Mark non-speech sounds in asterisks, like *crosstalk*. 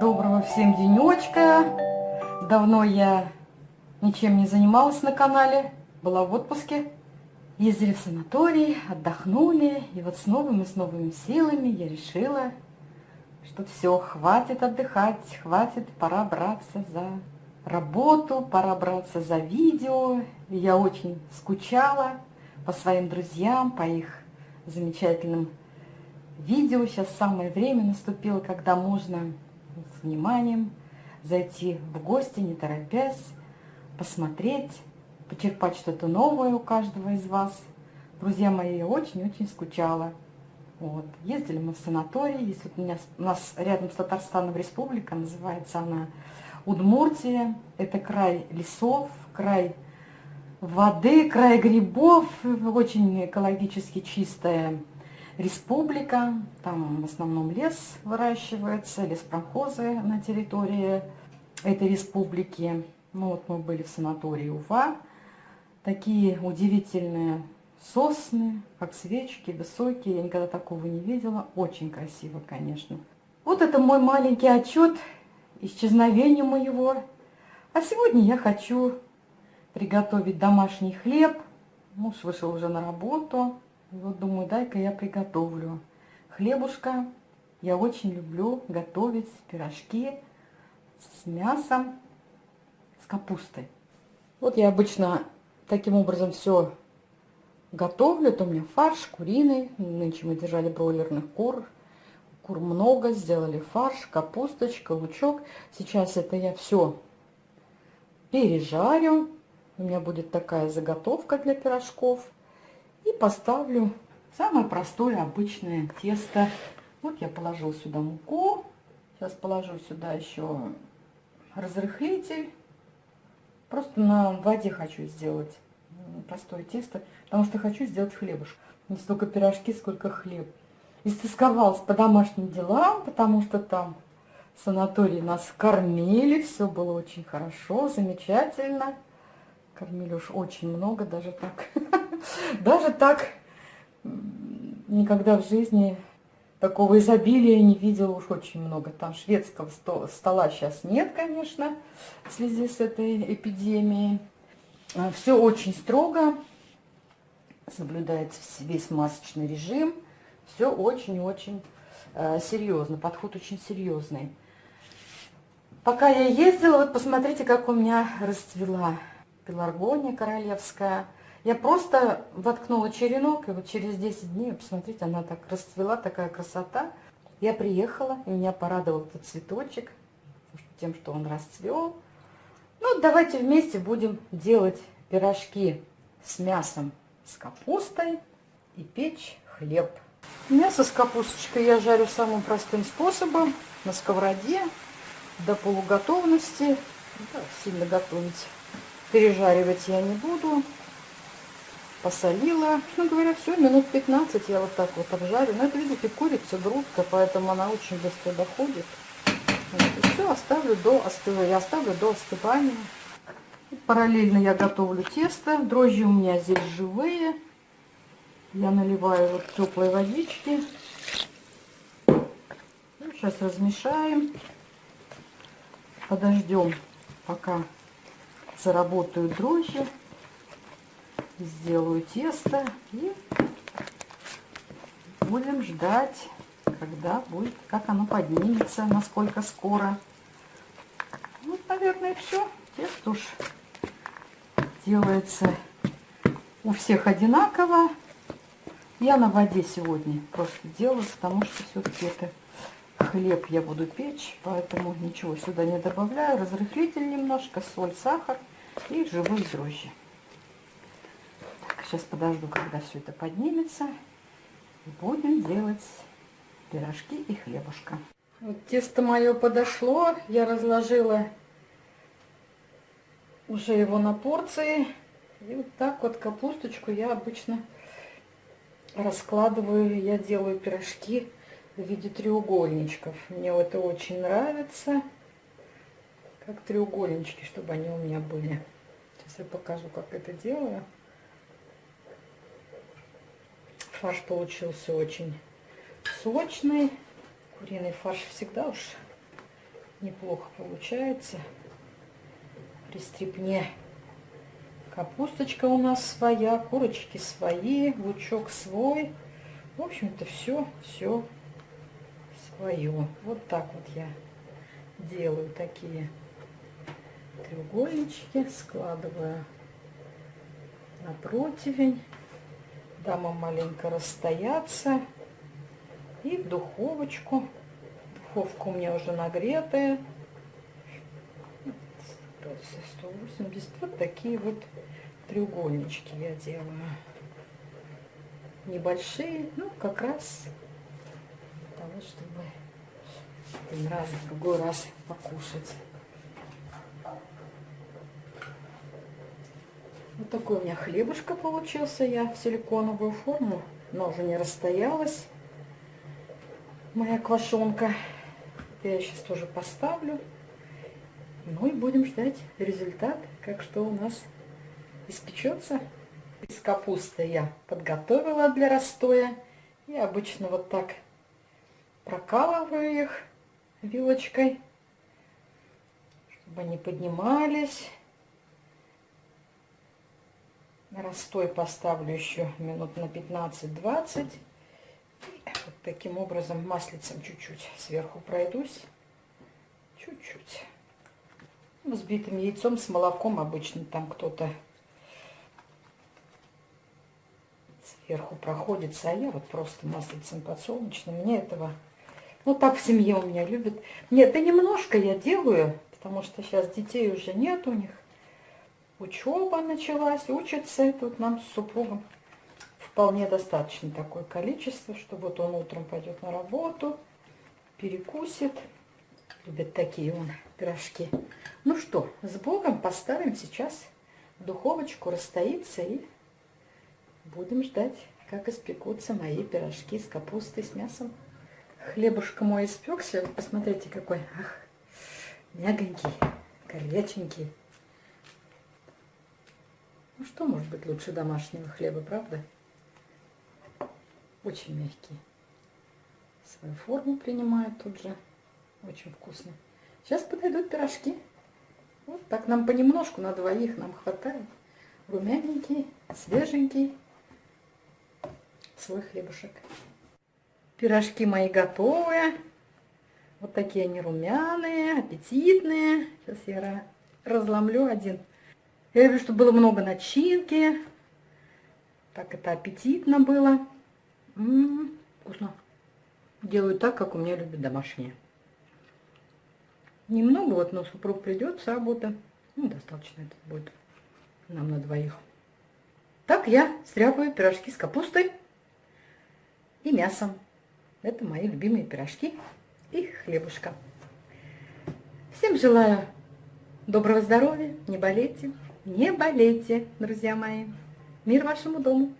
Доброго всем денечка. Давно я ничем не занималась на канале. Была в отпуске. Ездили в санаторий, отдохнули. И вот с новыми, с новыми силами я решила, что все, хватит отдыхать, хватит, пора браться за работу, пора браться за видео. Я очень скучала по своим друзьям, по их замечательным видео. Сейчас самое время наступило, когда можно вниманием зайти в гости, не торопясь, посмотреть, почерпать что-то новое у каждого из вас. Друзья мои, я очень-очень скучала. Вот. Ездили мы в санаторий. Есть вот у, меня, у нас рядом с Татарстаном республика, называется она Удмуртия. Это край лесов, край воды, край грибов, очень экологически чистая республика, там в основном лес выращивается, леспромхозы на территории этой республики. Ну вот мы были в санатории Уфа, такие удивительные сосны, как свечки, высокие, я никогда такого не видела, очень красиво, конечно. Вот это мой маленький отчет исчезновения моего. А сегодня я хочу приготовить домашний хлеб. Муж вышел уже на работу, и вот думаю, дай-ка я приготовлю хлебушка. Я очень люблю готовить пирожки с мясом, с капустой. Вот я обычно таким образом все готовлю. Это у меня фарш куриный. Нынче мы держали бройлерных кур. Кур много, сделали фарш, капусточка, лучок. Сейчас это я все пережарю. У меня будет такая заготовка для пирожков. И поставлю самое простое обычное тесто. Вот я положил сюда муку. Сейчас положу сюда еще разрыхлитель. Просто на воде хочу сделать простое тесто, потому что хочу сделать хлебушек. Не столько пирожки, сколько хлеб. Истосковалась по домашним делам, потому что там в санатории нас кормили, все было очень хорошо, замечательно. Кормили уж очень много, даже так. *laughs* Даже так никогда в жизни такого изобилия не видела уж очень много. Там шведского стола сейчас нет, конечно, в связи с этой эпидемией. А, Все очень строго, соблюдается весь масочный режим. Все очень-очень э, серьезно, подход очень серьезный. Пока я ездила, вот посмотрите, как у меня расцвела пеларгония королевская. Я просто воткнула черенок, и вот через 10 дней, посмотрите, она так расцвела, такая красота. Я приехала, и меня порадовал этот цветочек тем, что он расцвел. Ну, давайте вместе будем делать пирожки с мясом, с капустой и печь хлеб. Мясо с капусточкой я жарю самым простым способом, на сковороде, до полуготовности. Да, сильно готовить Пережаривать я не буду. Посолила. Ну, говоря, все, минут 15 я вот так вот обжарю. Но это, видите, курица, грудка, поэтому она очень быстро доходит. Вот, все, оставлю до остывания. Я оставлю до остывания. Параллельно я готовлю тесто. Дрожжи у меня здесь живые. Я наливаю вот теплой водички. Сейчас размешаем. Подождем, пока заработаю дрожжи, сделаю тесто и будем ждать, когда будет, как оно поднимется, насколько скоро. Вот, наверное, все. Тесто уж делается у всех одинаково. Я на воде сегодня просто делаю, потому что все-таки это хлеб я буду печь, поэтому ничего сюда не добавляю. Разрыхлитель немножко, соль, сахар и живые дрожжи. Так, сейчас подожду, когда все это поднимется. И будем делать пирожки и хлебушка. Вот тесто мое подошло. Я разложила уже его на порции. И вот так вот капусточку я обычно раскладываю. Я делаю пирожки в виде треугольничков. Мне это очень нравится. Как треугольнички, чтобы они у меня были. Сейчас я покажу, как это делаю. Фарш получился очень сочный. Куриный фарш всегда уж неплохо получается. При стрипне капусточка у нас своя, курочки свои, лучок свой. В общем-то, все, все свое. Вот так вот я делаю такие треугольнички, складываю на противень, дам им маленько расстояться и в духовочку. Духовка у меня уже нагретая. 180. Вот такие вот треугольнички я делаю. Небольшие, ну как раз того, чтобы один раз, другой раз покушать. Вот такой у меня хлебушка получился. Я в силиконовую форму, но уже не расстоялась моя квашонка. Я сейчас тоже поставлю. Ну и будем ждать результат, как что у нас испечется. Из капусты я подготовила для расстоя. И обычно вот так прокалываю их вилочкой, чтобы они поднимались. Растой поставлю еще минут на 15-20. Вот таким образом маслицем чуть-чуть сверху пройдусь. Чуть-чуть. Взбитым яйцом с молоком обычно там кто-то сверху проходится, а я вот просто маслицем подсолнечным. Мне этого... Ну, так в семье у меня любят. Нет, да немножко я делаю, потому что сейчас детей уже нет у них учеба началась, учится тут нам с супругом. Вполне достаточно такое количество, что вот он утром пойдет на работу, перекусит. Любят такие он пирожки. Ну что, с Богом поставим сейчас в духовочку, расстоится и будем ждать, как испекутся мои пирожки с капустой, с мясом. Хлебушка мой испекся, посмотрите какой, ах, мягонький, горяченький. Ну что может быть лучше домашнего хлеба, правда? Очень мягкий. Свою форму принимает тут же. Очень вкусно. Сейчас подойдут пирожки. Вот так нам понемножку, на двоих нам хватает. Румяненький, свеженький свой хлебушек. Пирожки мои готовые. Вот такие они румяные, аппетитные. Сейчас я разломлю один. Я люблю, чтобы было много начинки. Так это аппетитно было. М -м -м, вкусно. Делаю так, как у меня любят домашние. Немного, вот, но супруг придет с работы. Ну, достаточно это будет нам на двоих. Так я стряпаю пирожки с капустой и мясом. Это мои любимые пирожки и хлебушка. Всем желаю доброго здоровья, не болейте. Не болейте, друзья мои. Мир вашему дому.